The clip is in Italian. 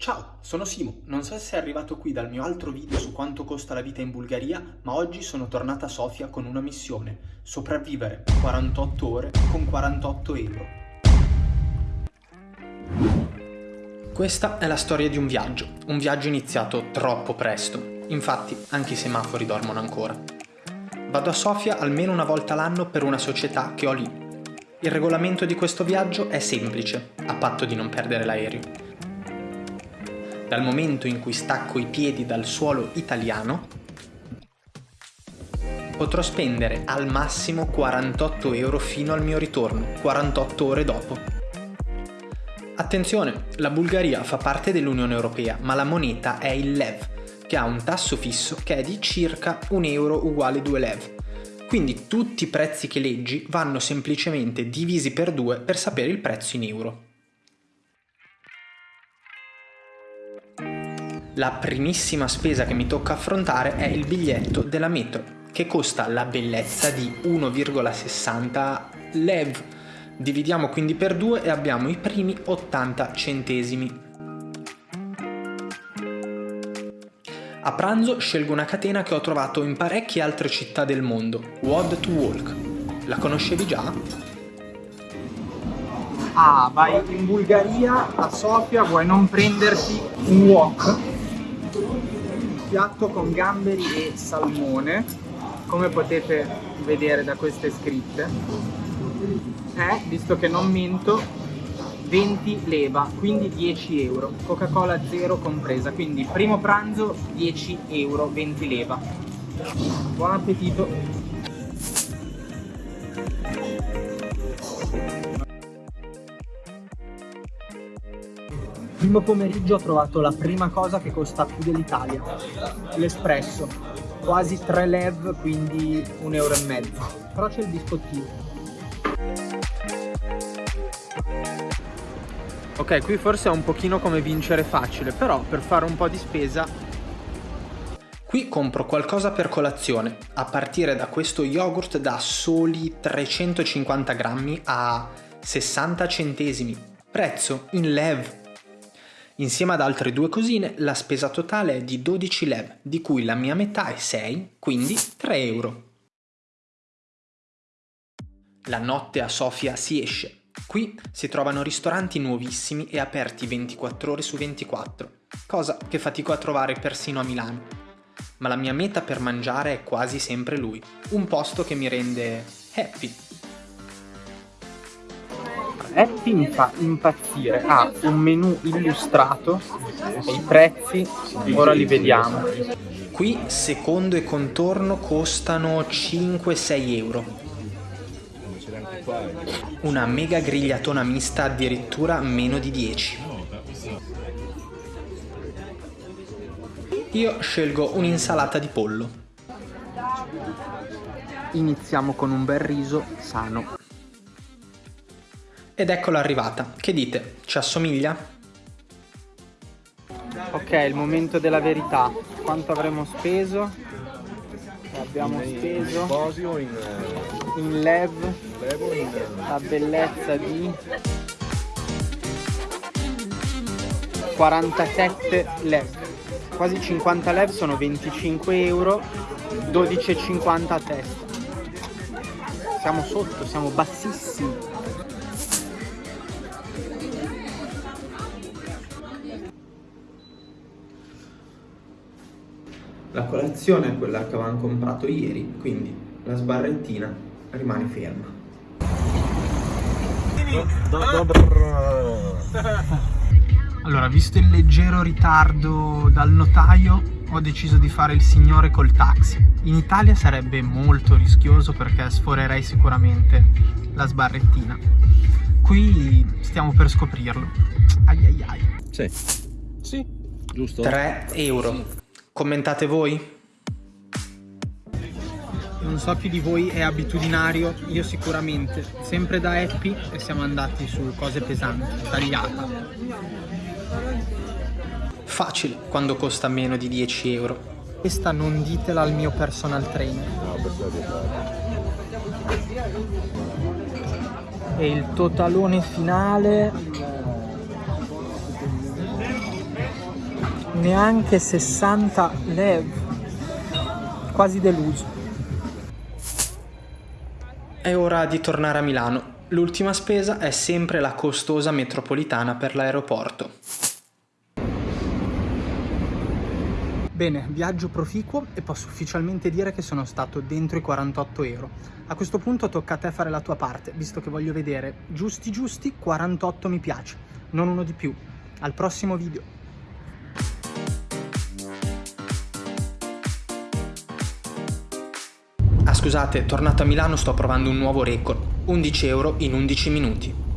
Ciao, sono Simo. Non so se sei arrivato qui dal mio altro video su quanto costa la vita in Bulgaria, ma oggi sono tornata a Sofia con una missione. Sopravvivere 48 ore con 48 euro. Questa è la storia di un viaggio. Un viaggio iniziato troppo presto. Infatti, anche i semafori dormono ancora. Vado a Sofia almeno una volta l'anno per una società che ho lì. Il regolamento di questo viaggio è semplice, a patto di non perdere l'aereo dal momento in cui stacco i piedi dal suolo italiano, potrò spendere al massimo 48 euro fino al mio ritorno, 48 ore dopo. Attenzione, la Bulgaria fa parte dell'Unione Europea, ma la moneta è il LEV, che ha un tasso fisso che è di circa 1 euro uguale 2 LEV. Quindi tutti i prezzi che leggi vanno semplicemente divisi per 2 per sapere il prezzo in euro. La primissima spesa che mi tocca affrontare è il biglietto della metro, che costa la bellezza di 1,60 lev. Dividiamo quindi per 2 e abbiamo i primi 80 centesimi. A pranzo scelgo una catena che ho trovato in parecchie altre città del mondo, Wad to Walk. La conoscevi già? Ah, vai in Bulgaria, a Sofia, vuoi non prenderti un wok? Piatto con gamberi e salmone come potete vedere da queste scritte è, visto che non minto 20 leva quindi 10 euro. Coca cola zero compresa quindi primo pranzo 10 euro 20 leva. Buon appetito Primo pomeriggio ho trovato la prima cosa che costa più dell'Italia, l'espresso, quasi 3 lev, quindi un euro e mezzo, però c'è il biscottino. Ok, qui forse è un pochino come vincere facile, però per fare un po' di spesa... Qui compro qualcosa per colazione, a partire da questo yogurt da soli 350 grammi a 60 centesimi, prezzo in lev Insieme ad altre due cosine la spesa totale è di 12 lev, di cui la mia metà è 6, quindi 3 euro. La notte a Sofia si esce. Qui si trovano ristoranti nuovissimi e aperti 24 ore su 24, cosa che fatico a trovare persino a Milano. Ma la mia meta per mangiare è quasi sempre lui, un posto che mi rende happy Happy mi fa impazzire, ha un menu illustrato e i prezzi ora li vediamo. Qui secondo e contorno costano 5-6 euro. Una mega grigliatona mista addirittura meno di 10. Io scelgo un'insalata di pollo. Iniziamo con un bel riso sano. Ed eccola arrivata. Che dite? Ci assomiglia? Ok, il momento della verità. Quanto avremo speso? Abbiamo speso in lev la bellezza di 47 lev. Quasi 50 lev sono 25 euro, 12,50 a testa. Siamo sotto, siamo bassissimi. La colazione è quella che avevamo comprato ieri, quindi la sbarrettina rimane ferma. Allora, visto il leggero ritardo dal notaio, ho deciso di fare il signore col taxi. In Italia sarebbe molto rischioso perché sforerei sicuramente la sbarrettina. Qui stiamo per scoprirlo. Ai ai ai. Sì. Sì, giusto. 3 euro. Commentate voi? Non so chi di voi è abitudinario, io sicuramente. Sempre da Happy e siamo andati su cose pesanti, tagliata. Facile quando costa meno di 10 euro. Questa non ditela al mio personal trainer. E il totalone finale neanche 60 lev. Quasi deluso. È ora di tornare a Milano. L'ultima spesa è sempre la costosa metropolitana per l'aeroporto. Bene, viaggio proficuo e posso ufficialmente dire che sono stato dentro i 48 euro. A questo punto tocca a te fare la tua parte, visto che voglio vedere giusti giusti 48 mi piace, non uno di più. Al prossimo video! Ah scusate, tornato a Milano sto provando un nuovo record, 11 euro in 11 minuti.